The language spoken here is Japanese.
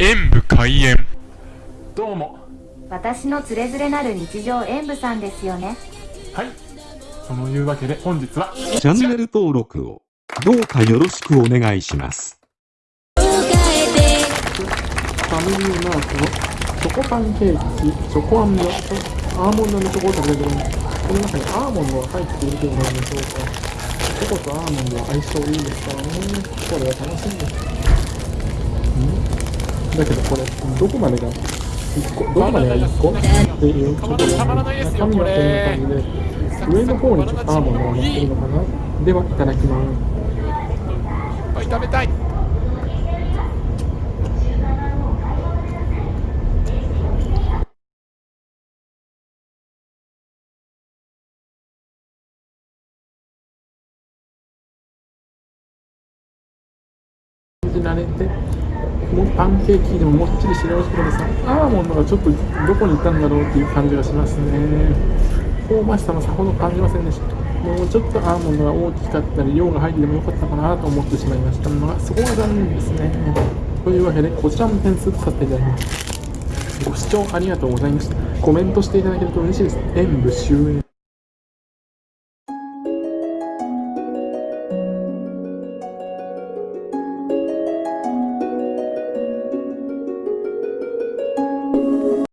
演武開演。どうも。私のつれづれなる日常演舞さんですよね。はい。そのいうわけで本日はチャンネル登録をどうかよろしくお願いします。ファミリーマートのチョコパンケーキチョコアンドとアーモンドのチョコを食べてる。んですこの中にアーモンドが入っているということなんでしょうか。チョコとアーモンドは相性いいですからね。これは楽しみです。んだけどこれどこまでが1個どこまでが1個？っていうちょっと中身はこんな感じで上の方にちょっとアーモンドが乗ってるのかな？ではいただきます。いっぱい食べたい。感じられてもうパンケーキでももっちりしてるけどさアーモンドがちょっとどこに行ったんだろうっていう感じがしますね。香ばしさもさほど感じませんでした。もうちょっとアーモンドが大きかったり量が入っててもよかったかなと思ってしまいました。がそこが残念ですね。というわけでこちらも点数とさせていただきます。ご視聴ありがとうございました。コメントしていただけると嬉しいです。演武終演。